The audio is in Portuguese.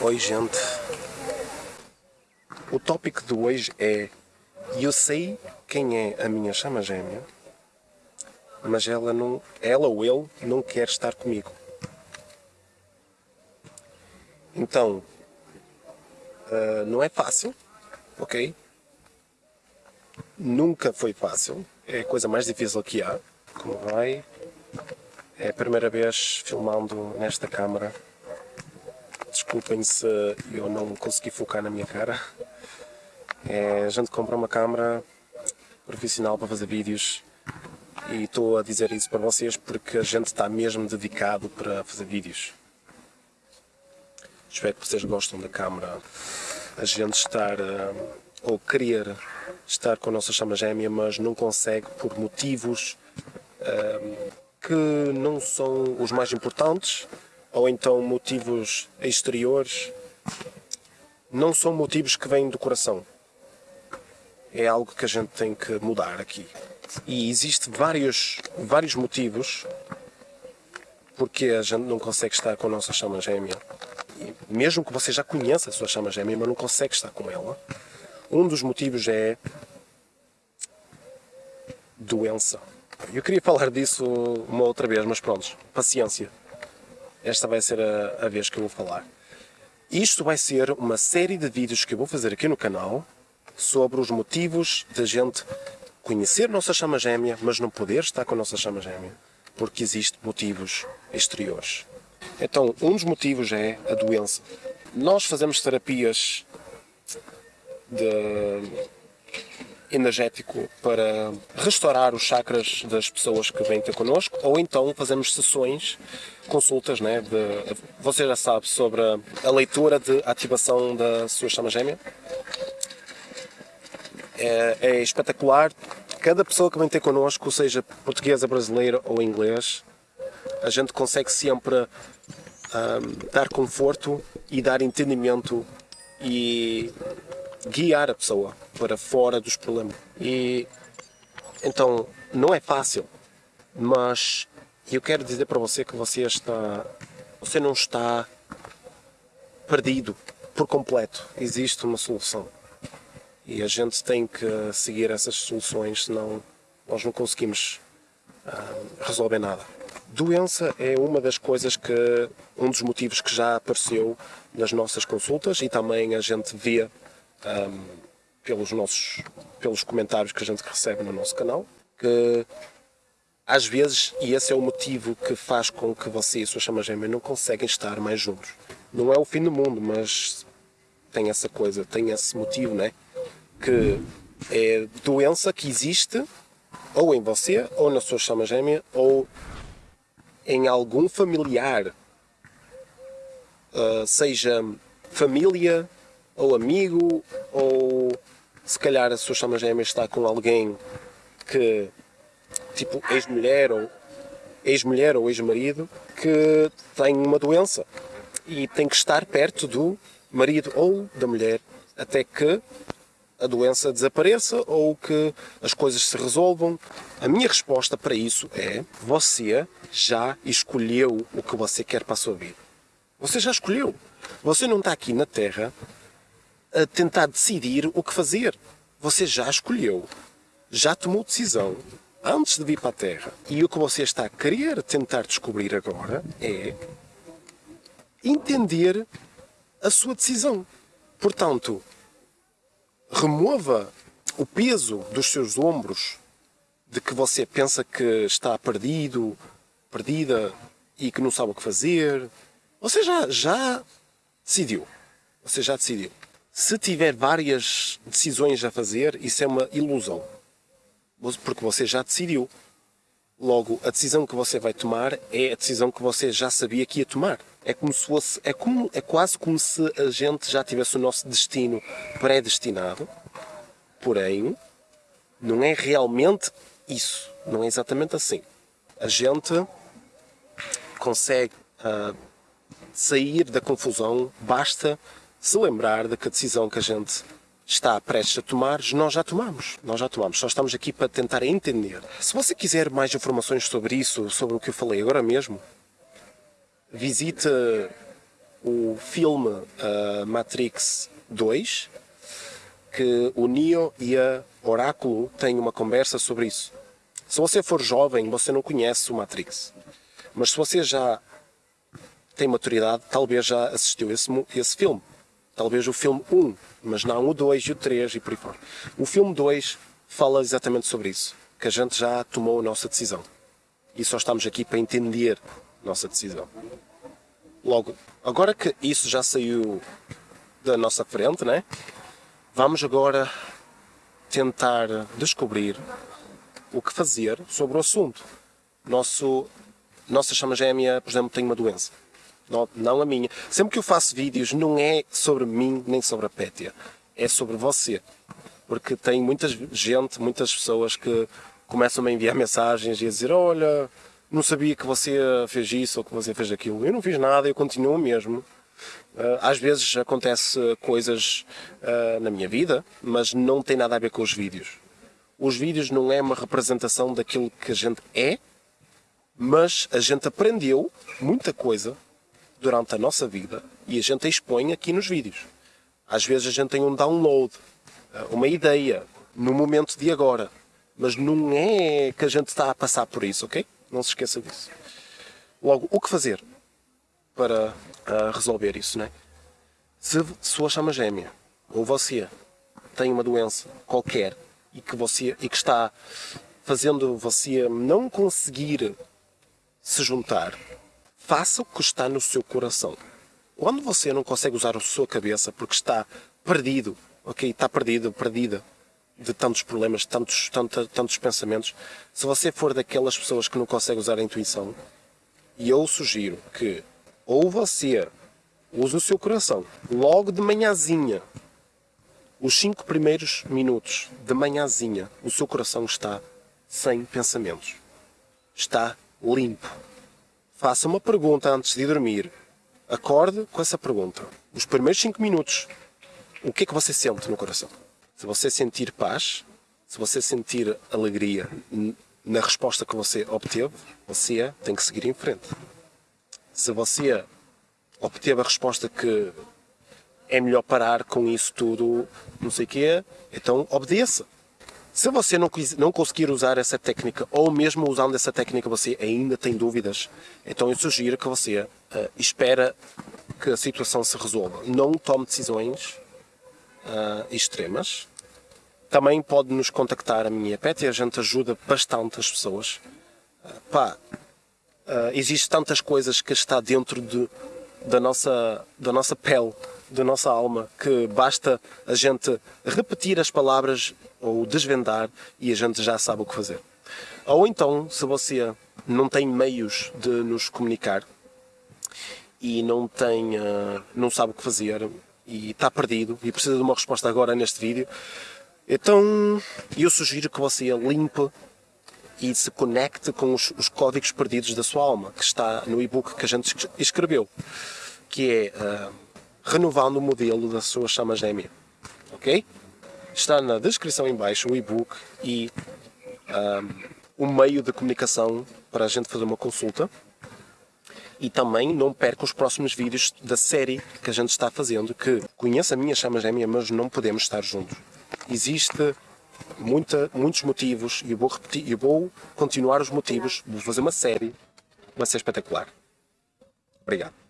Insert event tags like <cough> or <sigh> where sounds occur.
Oi, gente. O tópico de hoje é: eu sei quem é a minha chama gêmea, mas ela não, ela ou ele não quer estar comigo. Então, uh, não é fácil, ok? Nunca foi fácil. É a coisa mais difícil que há. Como vai? É a primeira vez filmando nesta câmara. Desculpem se eu não consegui focar na minha cara. É, a gente compra uma câmera profissional para fazer vídeos e estou a dizer isso para vocês porque a gente está mesmo dedicado para fazer vídeos. Espero que vocês gostem da câmera. A gente estar uh, ou querer estar com a nossa chama gêmea, mas não consegue por motivos uh, que não são os mais importantes, ou então motivos exteriores, não são motivos que vêm do coração. É algo que a gente tem que mudar aqui. E existe vários, vários motivos porque a gente não consegue estar com a nossa chama gêmea. E mesmo que você já conheça a sua chama gêmea, mas não consegue estar com ela, um dos motivos é doença. Eu queria falar disso uma outra vez, mas pronto, paciência. Esta vai ser a, a vez que eu vou falar. Isto vai ser uma série de vídeos que eu vou fazer aqui no canal sobre os motivos da gente conhecer nossa chama gêmea, mas não poder estar com a nossa chama gêmea, porque existem motivos exteriores. Então, um dos motivos é a doença. Nós fazemos terapias de energético para restaurar os chakras das pessoas que vêm ter connosco, ou então fazemos sessões, consultas, né? De, você já sabe sobre a leitura de ativação da sua chama gêmea. É, é espetacular. Cada pessoa que vem ter connosco, seja portuguesa, brasileira ou inglês, a gente consegue sempre um, dar conforto e dar entendimento e guiar a pessoa para fora dos problemas. E então não é fácil, mas eu quero dizer para você que você está, você não está perdido por completo. Existe uma solução e a gente tem que seguir essas soluções, senão nós não conseguimos uh, resolver nada. Doença é uma das coisas que, um dos motivos que já apareceu nas nossas consultas e também a gente vê um, pelos nossos pelos comentários que a gente recebe no nosso canal que às vezes, e esse é o motivo que faz com que você e a sua chama gêmea não conseguem estar mais juntos. Não é o fim do mundo, mas tem essa coisa, tem esse motivo, né? Que é doença que existe ou em você, ou na sua chama gêmea, ou em algum familiar, uh, seja família, ou amigo, ou se calhar a sua chama gêmea está com alguém que, tipo, ex-mulher ou ex-mulher ou ex-marido, que tem uma doença e tem que estar perto do marido ou da mulher até que a doença desapareça ou que as coisas se resolvam. A minha resposta para isso é: você já escolheu o que você quer para a sua vida. Você já escolheu. Você não está aqui na Terra a tentar decidir o que fazer. Você já escolheu, já tomou decisão antes de vir para a Terra. E o que você está a querer tentar descobrir agora é entender a sua decisão. Portanto, remova o peso dos seus ombros de que você pensa que está perdido, perdida e que não sabe o que fazer. Você já, já decidiu. Você já decidiu. Se tiver várias decisões a fazer, isso é uma ilusão. Porque você já decidiu. Logo, a decisão que você vai tomar é a decisão que você já sabia que ia tomar. É como se fosse, é, como, é quase como se a gente já tivesse o nosso destino predestinado. Porém, não é realmente isso. Não é exatamente assim. A gente consegue uh, sair da confusão, basta se lembrar de que a decisão que a gente está prestes a tomar, nós já tomamos. Nós já tomamos. Só estamos aqui para tentar entender. Se você quiser mais informações sobre isso, sobre o que eu falei agora mesmo, visite o filme uh, Matrix 2, que o Neo e a Oráculo têm uma conversa sobre isso. Se você for jovem, você não conhece o Matrix. Mas se você já tem maturidade, talvez já assistiu esse, esse filme. Talvez o filme 1, mas não o 2 e o 3 e por aí fora. O filme 2 fala exatamente sobre isso. Que a gente já tomou a nossa decisão. E só estamos aqui para entender a nossa decisão. Logo, agora que isso já saiu da nossa frente, né? Vamos agora tentar descobrir o que fazer sobre o assunto. Nosso, nossa chama gêmea, por exemplo, tem uma doença. Não, não a minha. Sempre que eu faço vídeos, não é sobre mim nem sobre a Pétia. É sobre você. Porque tem muita gente, muitas pessoas que começam a enviar <laughs> mensagens e a dizer: Olha, não sabia que você fez isso ou que você fez aquilo. Eu não fiz nada, eu continuo mesmo. Ah, às vezes acontece coisas uh, na minha vida, mas não tem nada a ver com os vídeos. Os vídeos não é uma representação daquilo que a gente é, mas a gente aprendeu muita coisa durante a nossa vida e a gente expõe aqui nos vídeos. Às vezes a gente tem um download, ah, uma ideia, no momento de agora, mas não é que a gente está a passar por isso, ok? Não se esqueça disso. Logo, o que fazer para uh, resolver isso, né? Se sua chama gêmea ou você tem uma doença qualquer e que você e que está fazendo você não conseguir se juntar, faça o que está no seu coração. Quando você não consegue usar a sua cabeça porque está perdido, ok, está perdido, perdida de tantos problemas, tantos, tantos, tantos pensamentos, se você for daquelas pessoas que não consegue usar a intuição, e eu sugiro que ou você use o seu coração logo de manhãzinha, os cinco primeiros minutos de manhãzinha, o seu coração está sem pensamentos, está limpo. Faça uma pergunta antes de dormir. Acorde com essa pergunta. Os primeiros cinco minutos, o que é que você sente no coração? Se você sentir paz, se você sentir alegria na resposta que você obteve, você tem que seguir em frente. Se você obteve a resposta que é melhor parar com isso tudo, não sei o quê, então obedeça. Se você não, não conseguir usar essa técnica, ou mesmo usando essa técnica você ainda tem dúvidas, então eu sugiro que você uh, espera que a situação se resolva. Não tome decisões uh, extremas. Também pode nos contactar a minha pet e a gente ajuda bastante as pessoas. Uh, pá, uh, existe tantas coisas que está dentro de, da, nossa, da nossa pele, da nossa alma, que basta a gente repetir as palavras ou desvendar e a gente já sabe o que fazer. Ou então, se você não tem meios de nos comunicar e não tem, uh, não sabe o que fazer e está perdido e precisa de uma resposta agora neste vídeo, então eu sugiro que você limpe e se conecte com os, os códigos perdidos da sua alma, que está no e-book que a gente escreveu, que é uh, renovando o modelo da sua chama gêmea. Ok? Está na descrição em baixo o e-book e um, um meio de comunicação para a gente fazer uma consulta e também não perca os próximos vídeos da série que a gente está fazendo, que conhece a minha chama gêmea, mas não podemos estar juntos. Existe muita, muitos motivos e eu vou repetir, eu vou continuar os motivos, vou fazer uma série, vai ser espetacular. Obrigado.